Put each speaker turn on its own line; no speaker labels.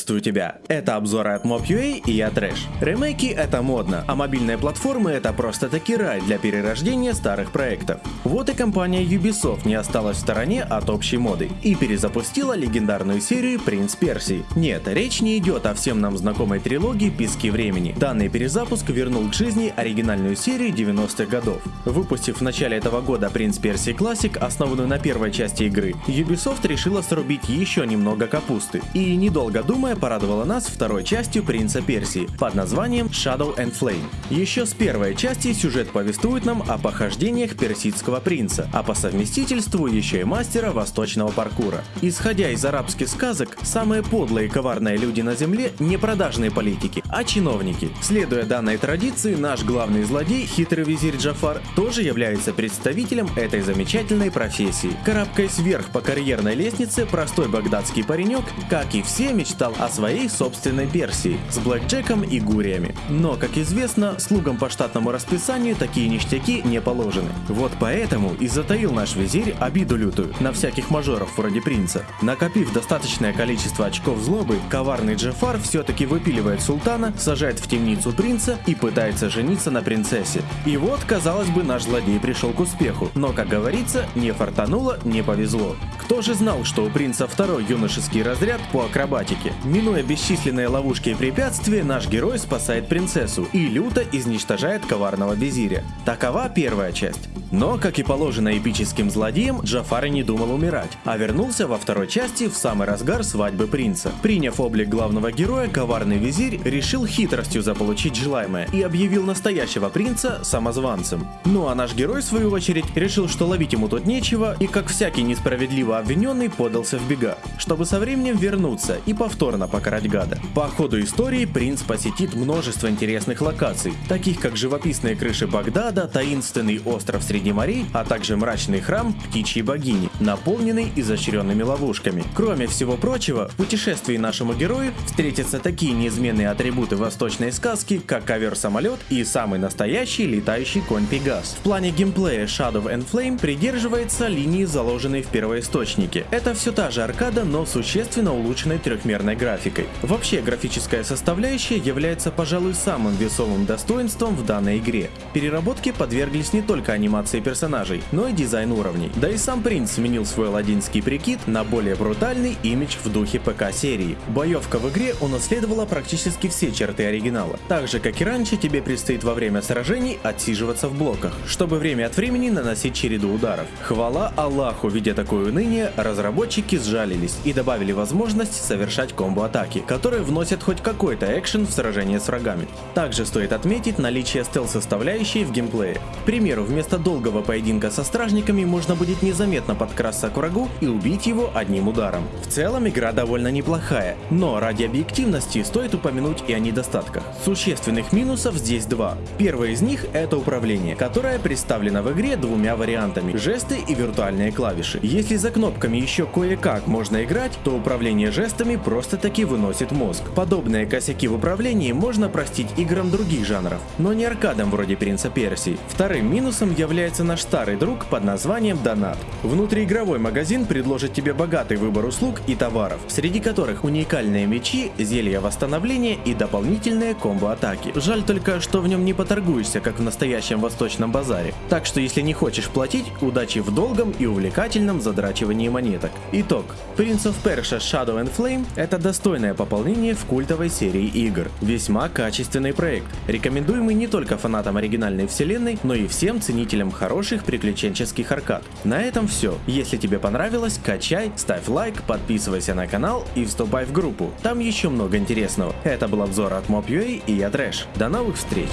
Приветствую тебя! Это обзоры от Mob.ua и я Трэш. Ремейки это модно, а мобильные платформы это просто таки рай для перерождения старых проектов. Вот и компания Ubisoft не осталась в стороне от общей моды и перезапустила легендарную серию Принц Персии. Нет, речь не идет о всем нам знакомой трилогии Пески Времени. Данный перезапуск вернул к жизни оригинальную серию 90-х годов. Выпустив в начале этого года Принц Персии Classic, основанную на первой части игры, Ubisoft решила срубить еще немного капусты и недолго недолго думая, порадовала нас второй частью Принца Персии под названием Shadow and Flame. Еще с первой части сюжет повествует нам о похождениях персидского принца, а по совместительству еще и мастера восточного паркура. Исходя из арабских сказок, самые подлые и коварные люди на земле не продажные политики, а чиновники. Следуя данной традиции, наш главный злодей, хитрый визирь Джафар, тоже является представителем этой замечательной профессии. Карабкаясь вверх по карьерной лестнице, простой багдадский паренек, как и все, мечтал о своей собственной Персии с блэкджеком и гуриями. Но, как известно, слугам по штатному расписанию такие ништяки не положены. Вот поэтому и затаил наш визирь обиду лютую на всяких мажоров вроде принца. Накопив достаточное количество очков злобы, коварный Джефар все-таки выпиливает султана, сажает в темницу принца и пытается жениться на принцессе. И вот, казалось бы, наш злодей пришел к успеху, но, как говорится, не фартануло, не повезло. Кто же знал, что у принца второй юношеский разряд по акробатике? Минуя бесчисленные ловушки и препятствия, наш герой спасает принцессу и люто изничтожает коварного визиря. Такова первая часть. Но, как и положено эпическим злодеям, Джафар не думал умирать, а вернулся во второй части в самый разгар свадьбы принца. Приняв облик главного героя, коварный визирь решил хитростью заполучить желаемое и объявил настоящего принца самозванцем. Ну а наш герой, в свою очередь, решил, что ловить ему тут нечего и, как всякий несправедливо обвиненный, подался в бега, чтобы со временем вернуться и повторно покарать гада. По ходу истории принц посетит множество интересных локаций, таких как живописные крыши Багдада, таинственный остров среди среди морей, а также мрачный храм птичьей богини, наполненный изощренными ловушками. Кроме всего прочего, в путешествии нашему герою встретятся такие неизменные атрибуты восточной сказки, как ковер-самолет и самый настоящий летающий конь Пегас. В плане геймплея Shadow and Flame придерживается линии, заложенной в первоисточнике. Это все та же аркада, но существенно улучшенной трехмерной графикой. Вообще, графическая составляющая является, пожалуй, самым весомым достоинством в данной игре. Переработке подверглись не только анимации анимации персонажей, но и дизайн уровней. Да и сам принц сменил свой ладинский прикид на более брутальный имидж в духе ПК-серии. Боевка в игре унаследовала практически все черты оригинала. Так же, как и раньше, тебе предстоит во время сражений отсиживаться в блоках, чтобы время от времени наносить череду ударов. Хвала Аллаху, видя такое уныние, разработчики сжалились и добавили возможность совершать комбо-атаки, которые вносят хоть какой-то экшен в сражение с врагами. Также стоит отметить наличие стелс-составляющей в геймплее. К примеру, вместо долгого долгого поединка со стражниками можно будет незаметно подкрасться к врагу и убить его одним ударом. В целом игра довольно неплохая, но ради объективности стоит упомянуть и о недостатках. Существенных минусов здесь два. Первый из них это управление, которое представлено в игре двумя вариантами – жесты и виртуальные клавиши. Если за кнопками еще кое-как можно играть, то управление жестами просто-таки выносит мозг. Подобные косяки в управлении можно простить играм других жанров, но не аркадам вроде Принца Персии. Вторым минусом является появляется наш старый друг под названием Донат. Внутриигровой магазин предложит тебе богатый выбор услуг и товаров, среди которых уникальные мечи, зелья восстановления и дополнительные комбо-атаки. Жаль только, что в нем не поторгуешься, как в настоящем восточном базаре. Так что если не хочешь платить, удачи в долгом и увлекательном задрачивании монеток. Итог. Prince of Persia Shadow and Flame – это достойное пополнение в культовой серии игр. Весьма качественный проект, рекомендуемый не только фанатам оригинальной вселенной, но и всем ценителям хороших приключенческих аркад. На этом все. Если тебе понравилось, качай, ставь лайк, подписывайся на канал и вступай в группу. Там еще много интересного. Это был обзор от Mob.ua и я Трэш. До новых встреч!